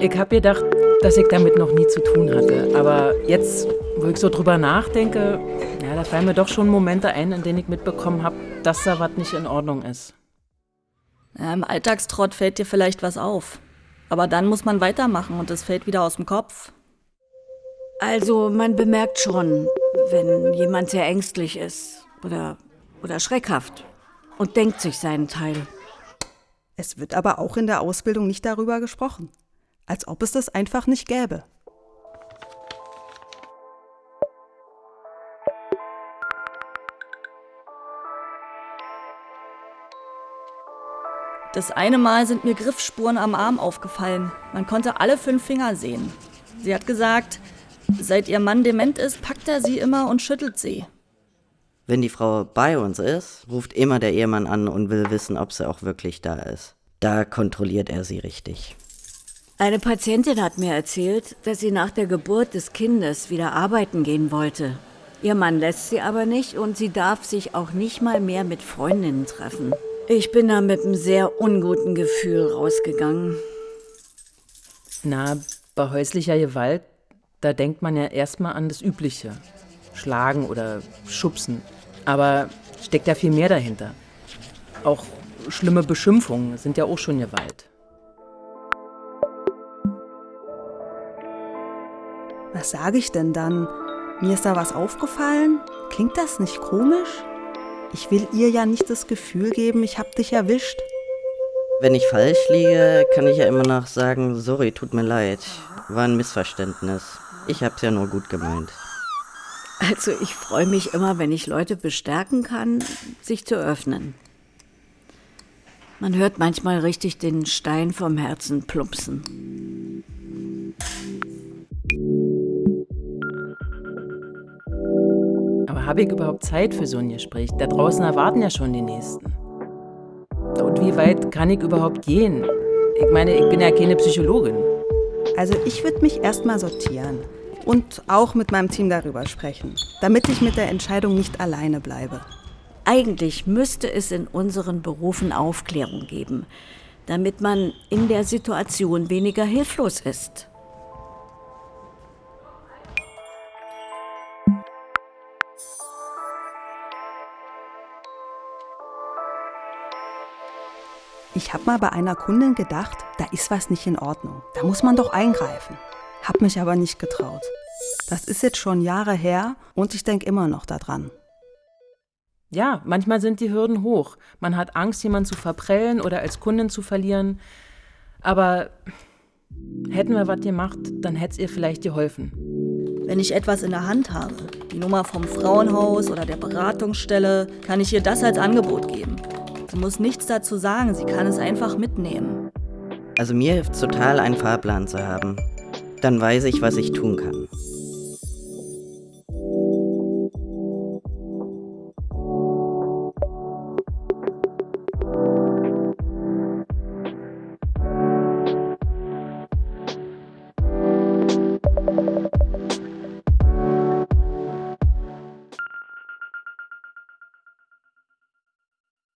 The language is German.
Ich hab gedacht, dass ich damit noch nie zu tun hatte. Aber jetzt, wo ich so drüber nachdenke, ja, da fallen mir doch schon Momente ein, in denen ich mitbekommen habe, dass da was nicht in Ordnung ist. Ja, Im Alltagstrott fällt dir vielleicht was auf. Aber dann muss man weitermachen und es fällt wieder aus dem Kopf. Also man bemerkt schon, wenn jemand sehr ängstlich ist oder, oder schreckhaft und denkt sich seinen Teil. Es wird aber auch in der Ausbildung nicht darüber gesprochen, als ob es das einfach nicht gäbe. Das eine Mal sind mir Griffspuren am Arm aufgefallen. Man konnte alle fünf Finger sehen. Sie hat gesagt, seit ihr Mann dement ist, packt er sie immer und schüttelt sie. Wenn die Frau bei uns ist, ruft immer der Ehemann an und will wissen, ob sie auch wirklich da ist. Da kontrolliert er sie richtig. Eine Patientin hat mir erzählt, dass sie nach der Geburt des Kindes wieder arbeiten gehen wollte. Ihr Mann lässt sie aber nicht und sie darf sich auch nicht mal mehr mit Freundinnen treffen. Ich bin da mit einem sehr unguten Gefühl rausgegangen. Na, bei häuslicher Gewalt, da denkt man ja erstmal an das Übliche. Schlagen oder schubsen. Aber steckt ja viel mehr dahinter. Auch schlimme Beschimpfungen sind ja auch schon Gewalt. Was sage ich denn dann? Mir ist da was aufgefallen? Klingt das nicht komisch? Ich will ihr ja nicht das Gefühl geben, ich hab dich erwischt. Wenn ich falsch liege, kann ich ja immer noch sagen, sorry, tut mir leid. War ein Missverständnis. Ich hab's ja nur gut gemeint. Also ich freue mich immer, wenn ich Leute bestärken kann, sich zu öffnen. Man hört manchmal richtig den Stein vom Herzen plumpsen. Habe ich überhaupt Zeit für so ein Gespräch? Da draußen erwarten ja schon die Nächsten. Und wie weit kann ich überhaupt gehen? Ich meine, ich bin ja keine Psychologin. Also ich würde mich erstmal sortieren und auch mit meinem Team darüber sprechen, damit ich mit der Entscheidung nicht alleine bleibe. Eigentlich müsste es in unseren Berufen Aufklärung geben, damit man in der Situation weniger hilflos ist. Ich habe mal bei einer Kundin gedacht, da ist was nicht in Ordnung. Da muss man doch eingreifen. Hab mich aber nicht getraut. Das ist jetzt schon Jahre her und ich denke immer noch daran. Ja, manchmal sind die Hürden hoch. Man hat Angst, jemanden zu verprellen oder als Kundin zu verlieren. Aber hätten wir was gemacht, dann hätte es ihr vielleicht geholfen. Wenn ich etwas in der Hand habe, die Nummer vom Frauenhaus oder der Beratungsstelle, kann ich ihr das als Angebot geben. Sie muss nichts dazu sagen, sie kann es einfach mitnehmen. Also mir hilft total, einen Fahrplan zu haben. Dann weiß ich, was ich tun kann.